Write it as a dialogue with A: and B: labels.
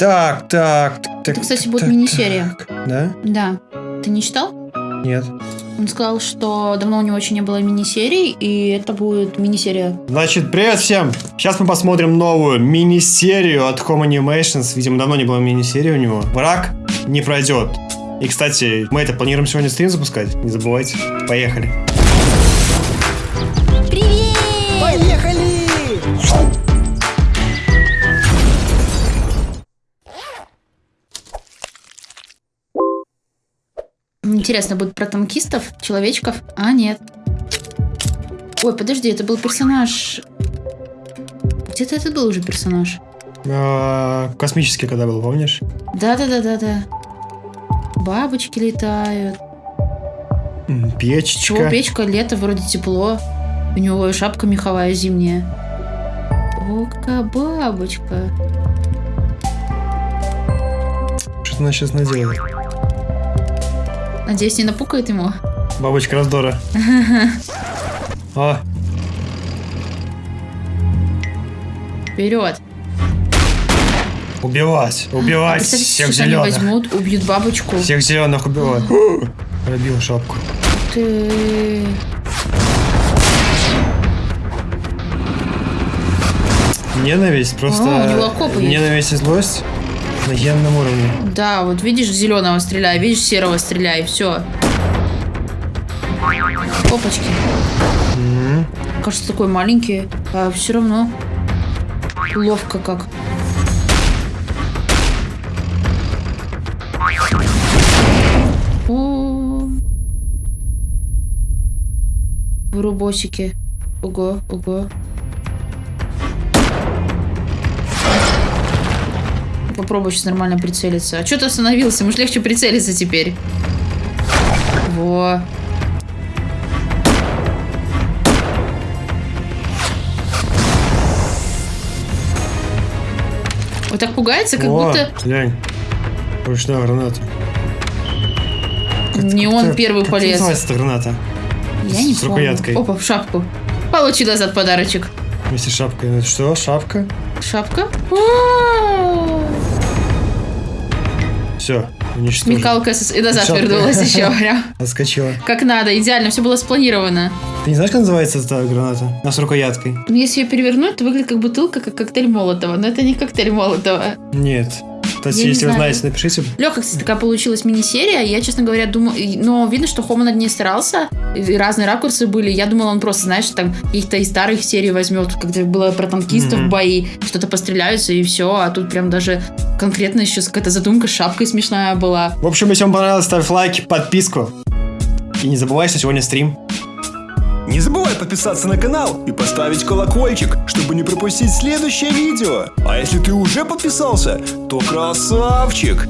A: Так, так, так.
B: Это, кстати, будет
A: так,
B: мини-серия.
A: так. Да?
B: Да. Ты не читал?
A: Нет.
B: Он сказал, что давно у него еще не было мини-серий, и это будет мини-серия.
A: Значит, привет всем! Сейчас мы посмотрим новую мини-серию от Home Animations. Видимо, давно не было мини-серии у него. Враг не пройдет. И, кстати, мы это планируем сегодня стрим запускать. Не забывайте. Поехали.
B: Интересно, будет про танкистов, человечков? А, нет. Ой, подожди, это был персонаж... Где-то это был уже персонаж.
A: А, Космический когда был, помнишь?
B: Да-да-да-да-да. Бабочки летают.
A: М,
B: Чего
A: Печечка.
B: печка, лето, вроде тепло. У него и шапка меховая зимняя. О, какая бабочка.
A: Что она сейчас наделает?
B: Надеюсь, не напукает ему.
A: Бабочка раздора. О,
B: Вперед.
A: убивать, убивать
B: Представьте,
A: всех
B: сейчас они
A: зеленых.
B: возьмут, убьют бабочку.
A: Всех зеленых убивать. Пробил шапку.
B: Ты...
A: Ненависть, просто
B: А, у него
A: ненависть и злость на генном уровне.
B: Да, вот видишь зеленого стреляй, видишь серого стреляй, все. Опачки.
A: М,
B: Кажется, такой маленький, а все равно ловко как. О. Вырубосики. Ого, ого. Попробуй сейчас нормально прицелиться. А что ты остановился? Может легче прицелиться теперь. Во. Вот так пугается, как
A: О,
B: будто
A: глянь. Ручная граната.
B: не он
A: Как-
B: первый
A: как
B: полез.
A: называется эта граната?
B: Я не
A: с
B: помню.
A: рукояткой.
B: Опа, в шапку. Получи назад подарочек.
A: Вместе с шапкой. Это что, шапка?
B: Шапка? А-а-а.
A: Все, уничтожил.
B: Смекалка с- и назад
A: Шапка.
B: вернулась еще. прям.
A: Отскочила.
B: Как надо, идеально, все было спланировано.
A: Ты не знаешь, как называется эта граната? А с рукояткой?
B: Но если ее перевернуть, то выглядит как бутылка, как коктейль Молотова. Но это не коктейль Молотова.
A: Нет. Кстати,
B: Я
A: если вы знаете, напишите.
B: Легко, кстати, такая получилась мини-серия. Я, честно говоря, думаю... Но видно, что Хома над ней старался. И разные ракурсы были. Я думала, он просто, знаешь, там каких-то из старых серий возьмет, когда было про танкистов
A: Мгм.
B: бои, что-то постреляются и все. А тут прям даже конкретно еще какая-то задумка с шапкой смешная была.
A: В общем, если вам понравилось, ставь лайк, подписку. И не забывай, что сегодня стрим.
C: Не забывай подписаться на канал и поставить колокольчик, чтобы не пропустить следующее видео. А если ты уже подписался, то красавчик!